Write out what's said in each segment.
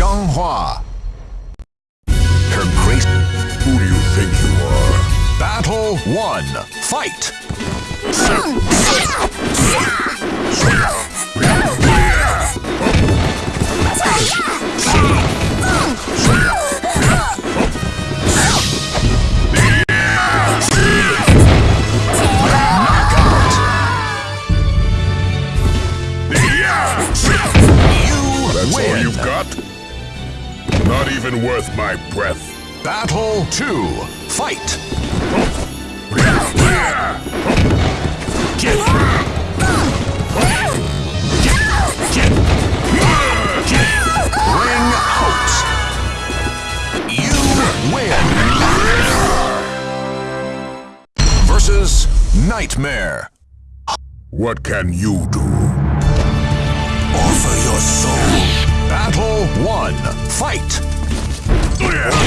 Xianghua. Her grace. Who do you think you are? Battle 1. Fight! Even worth my breath. Battle 2. Fight! Ring out! You win! Versus Nightmare. What can you do? Offer your soul. Battle 1. Fight! Ring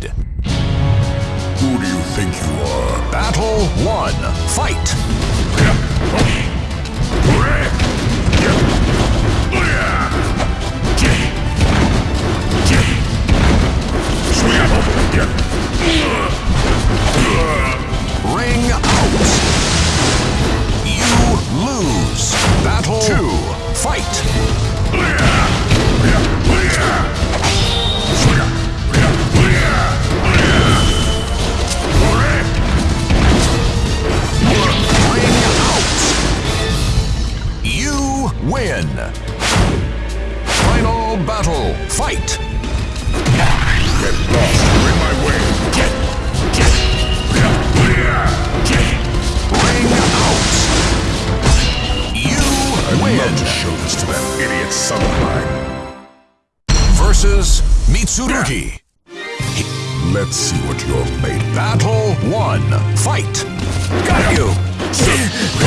Charade. Final battle. Fight! Get lost. You're in my way. Get get, get, ring out! You I'd win! love to show this to that idiot son of mine. Versus Mitsurugi. Let's see what you're made of. Battle 1. Fight! Got you!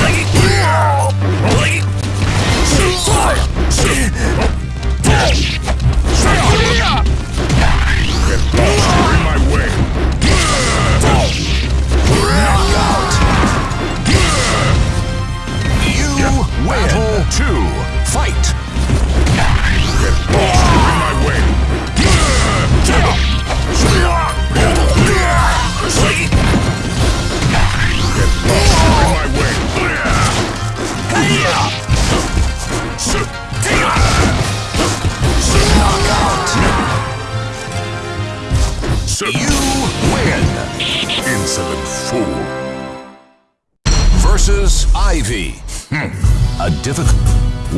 Ivy. Hmm. A difficult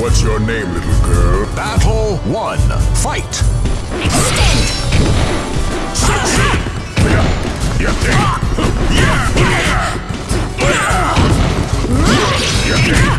What's your name, little girl? battle 1. Fight! Knockout!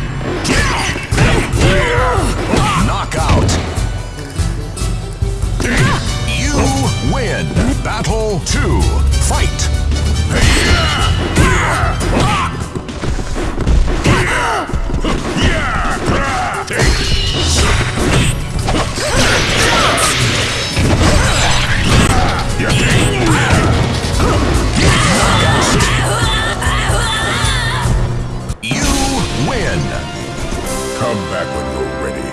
Come back when you're ready.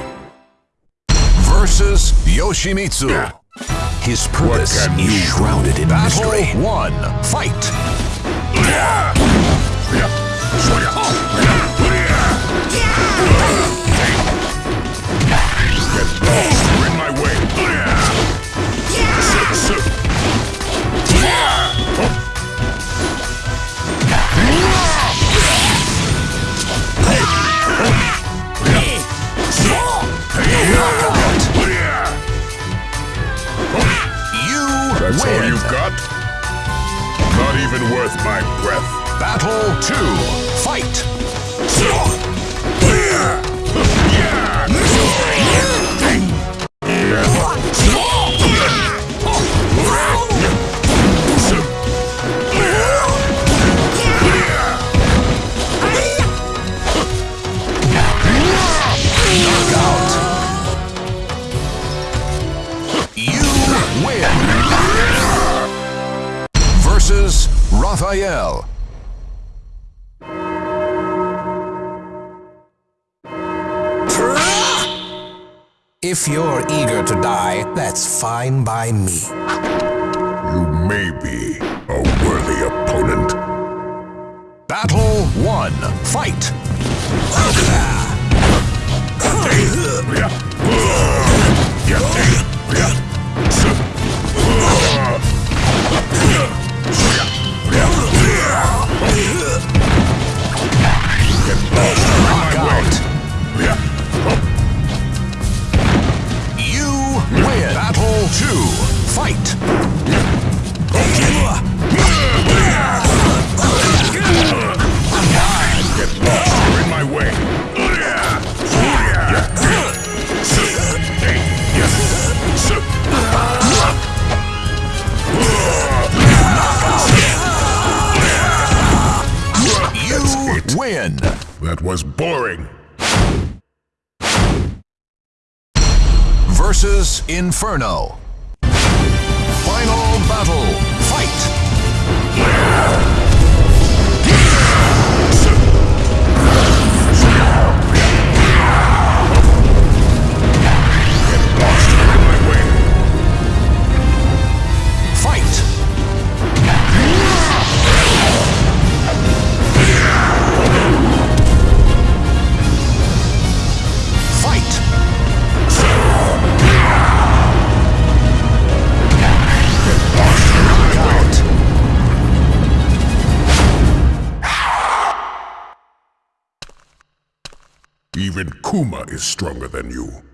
Versus Yoshimitsu. His purpose is shrouded in Battle 1. Fight! Get Battle 2. Fight! Knockout. You win. Versus Raphael. If you're eager to die, that's fine by me. You may be a worthy opponent. Battle one. Fight. Ah! Two. Fight. You're in my way. You win. That was boring. Versus Inferno. Final battle. Fight. Even Kuma is stronger than you.